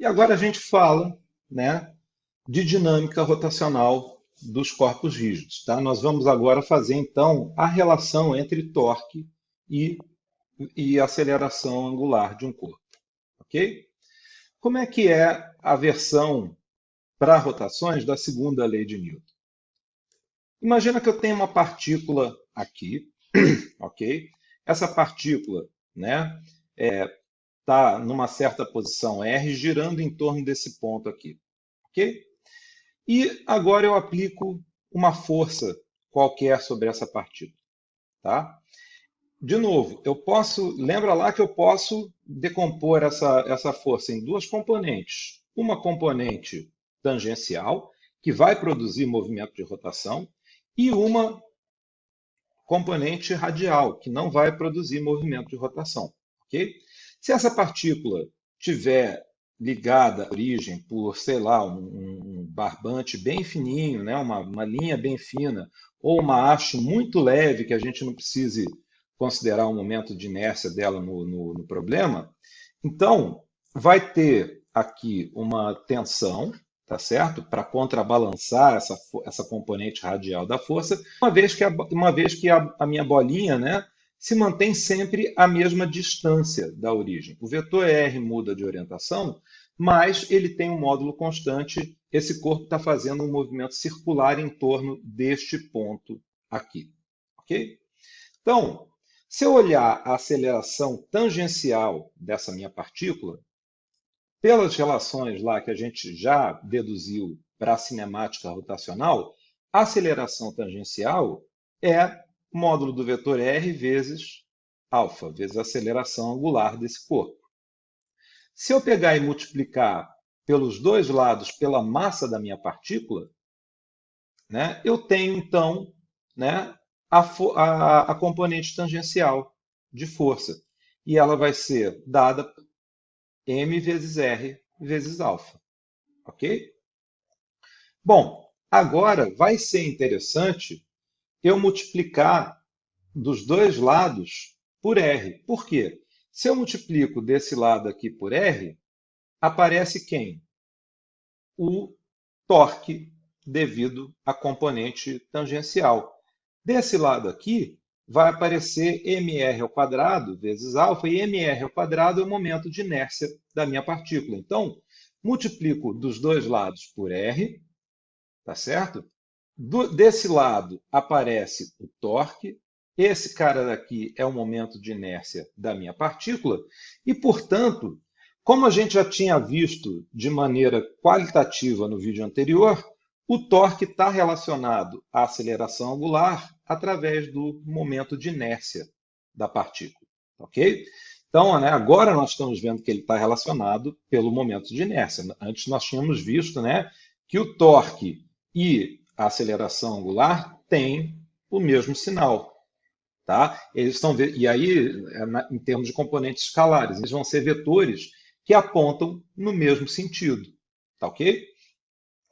E agora a gente fala né, de dinâmica rotacional dos corpos rígidos. Tá? Nós vamos agora fazer, então, a relação entre torque e, e aceleração angular de um corpo. Ok? Como é que é a versão para rotações da segunda lei de Newton? Imagina que eu tenho uma partícula aqui, ok? Essa partícula, né, é, está numa certa posição R, girando em torno desse ponto aqui. Ok? E agora eu aplico uma força qualquer sobre essa partícula. Tá? De novo, eu posso, lembra lá que eu posso decompor essa, essa força em duas componentes. Uma componente tangencial, que vai produzir movimento de rotação, e uma componente radial, que não vai produzir movimento de rotação. ok? Se essa partícula tiver ligada à origem por, sei lá, um, um barbante bem fininho, né, uma, uma linha bem fina, ou uma haste muito leve que a gente não precise considerar o momento de inércia dela no, no, no problema, então vai ter aqui uma tensão, tá certo? Para contrabalançar essa, essa componente radial da força, uma vez que a, uma vez que a, a minha bolinha, né, se mantém sempre a mesma distância da origem. O vetor R muda de orientação, mas ele tem um módulo constante. Esse corpo está fazendo um movimento circular em torno deste ponto aqui. Ok? Então, se eu olhar a aceleração tangencial dessa minha partícula, pelas relações lá que a gente já deduziu para a cinemática rotacional, a aceleração tangencial é módulo do vetor r vezes alfa, vezes a aceleração angular desse corpo. Se eu pegar e multiplicar pelos dois lados pela massa da minha partícula, né, eu tenho, então, né, a, a, a componente tangencial de força. E ela vai ser dada m vezes r vezes alfa. Ok? Bom, agora vai ser interessante eu multiplicar dos dois lados por R. Por quê? Se eu multiplico desse lado aqui por R, aparece quem? O torque devido à componente tangencial. Desse lado aqui, vai aparecer mr ao quadrado vezes alfa, e mr ao quadrado é o momento de inércia da minha partícula. Então, multiplico dos dois lados por R, tá certo? Do, desse lado aparece o torque, esse cara daqui é o momento de inércia da minha partícula, e, portanto, como a gente já tinha visto de maneira qualitativa no vídeo anterior, o torque está relacionado à aceleração angular através do momento de inércia da partícula. Ok? Então, né, agora nós estamos vendo que ele está relacionado pelo momento de inércia. Antes nós tínhamos visto né, que o torque e a aceleração angular tem o mesmo sinal. Tá? Eles estão e aí, é em termos de componentes escalares, eles vão ser vetores que apontam no mesmo sentido. Tá ok?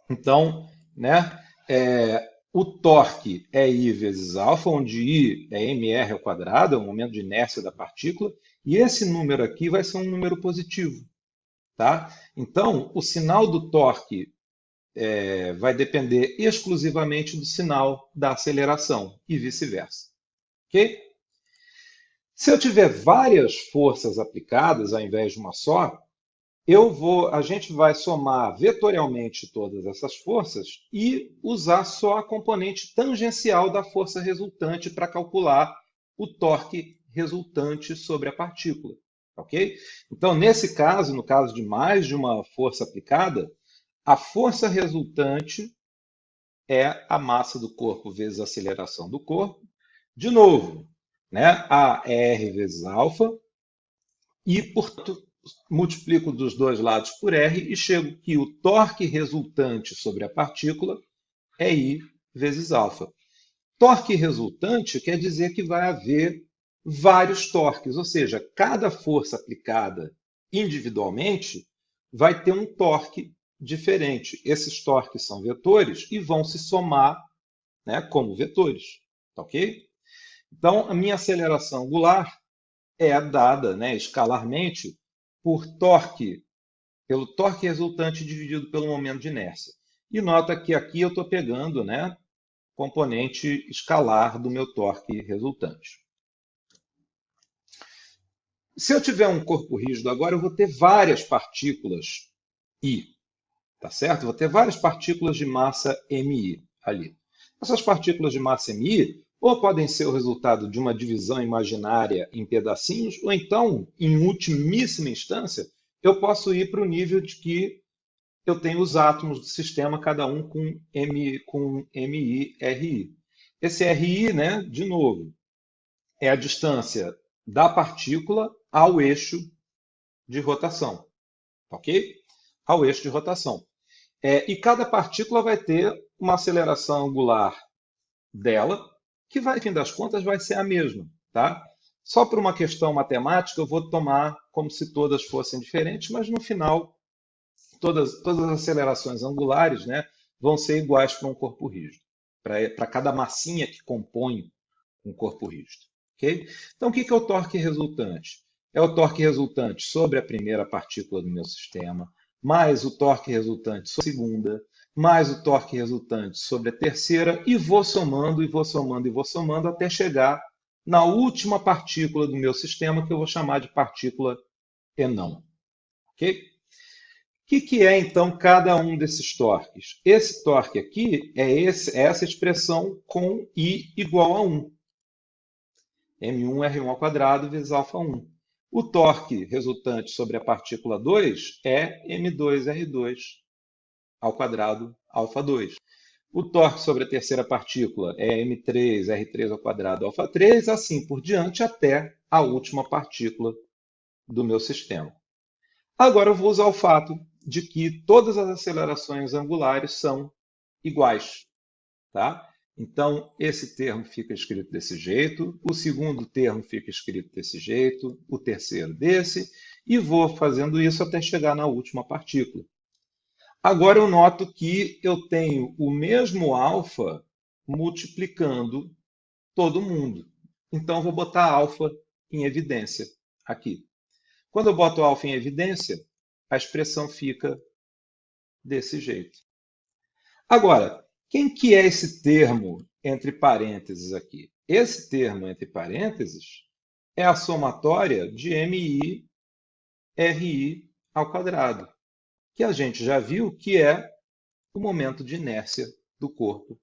Então, né, é, o torque é I vezes alfa, onde I é mr ao quadrado, é o momento de inércia da partícula, e esse número aqui vai ser um número positivo. Tá? Então, o sinal do torque é, vai depender exclusivamente do sinal da aceleração e vice-versa. Ok? Se eu tiver várias forças aplicadas ao invés de uma só, eu vou, a gente vai somar vetorialmente todas essas forças e usar só a componente tangencial da força resultante para calcular o torque resultante sobre a partícula. Ok? Então, nesse caso, no caso de mais de uma força aplicada, a força resultante é a massa do corpo vezes a aceleração do corpo. De novo, né, a R vezes alfa, e, portanto, multiplico dos dois lados por R e chego que o torque resultante sobre a partícula é I vezes alfa. Torque resultante quer dizer que vai haver vários torques, ou seja, cada força aplicada individualmente vai ter um torque diferente. Esses torques são vetores e vão se somar né, como vetores. Tá ok? Então, a minha aceleração angular é dada né, escalarmente por torque pelo torque resultante dividido pelo momento de inércia. E nota que aqui eu estou pegando né, componente escalar do meu torque resultante. Se eu tiver um corpo rígido agora, eu vou ter várias partículas I, tá certo? Vou ter várias partículas de massa MI ali. Essas partículas de massa MI ou podem ser o resultado de uma divisão imaginária em pedacinhos, ou então, em ultimíssima instância, eu posso ir para o nível de que eu tenho os átomos do sistema, cada um com, M, com MI, RI. Esse RI, né, de novo, é a distância da partícula ao eixo de rotação, ok? Ao eixo de rotação. É, e cada partícula vai ter uma aceleração angular dela, que vai, fim das contas, vai ser a mesma, tá? Só por uma questão matemática, eu vou tomar como se todas fossem diferentes, mas no final, todas, todas as acelerações angulares né, vão ser iguais para um corpo rígido, para cada massinha que compõe um corpo rígido. Okay? Então, o que é o torque resultante? É o torque resultante sobre a primeira partícula do meu sistema, mais o torque resultante sobre a segunda, mais o torque resultante sobre a terceira, e vou somando, e vou somando, e vou somando, até chegar na última partícula do meu sistema, que eu vou chamar de partícula enão. Ok? O que, que é, então, cada um desses torques? Esse torque aqui é, esse, é essa expressão com I igual a 1. M1 R1 ao quadrado vezes alfa 1. O torque resultante sobre a partícula 2 é M2 R2 ao quadrado alfa 2. O torque sobre a terceira partícula é m3, r3 ao quadrado, alfa 3, assim por diante, até a última partícula do meu sistema. Agora eu vou usar o fato de que todas as acelerações angulares são iguais. Tá? Então, esse termo fica escrito desse jeito, o segundo termo fica escrito desse jeito, o terceiro desse, e vou fazendo isso até chegar na última partícula. Agora eu noto que eu tenho o mesmo alfa multiplicando todo mundo. Então, vou botar alfa em evidência aqui. Quando eu boto alfa em evidência, a expressão fica desse jeito. Agora, quem que é esse termo entre parênteses aqui? Esse termo entre parênteses é a somatória de MI RI ao quadrado que a gente já viu que é o momento de inércia do corpo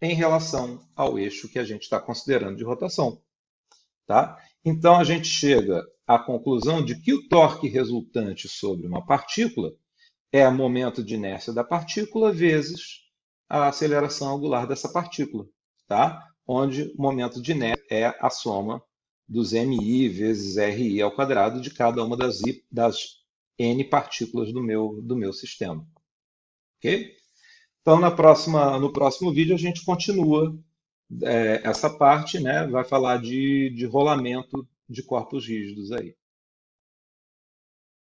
em relação ao eixo que a gente está considerando de rotação. Tá? Então, a gente chega à conclusão de que o torque resultante sobre uma partícula é o momento de inércia da partícula vezes a aceleração angular dessa partícula, tá? onde o momento de inércia é a soma dos MI vezes RI ao quadrado de cada uma das, I, das N partículas do meu, do meu sistema. Ok? Então, na próxima, no próximo vídeo, a gente continua é, essa parte, né? vai falar de, de rolamento de corpos rígidos aí.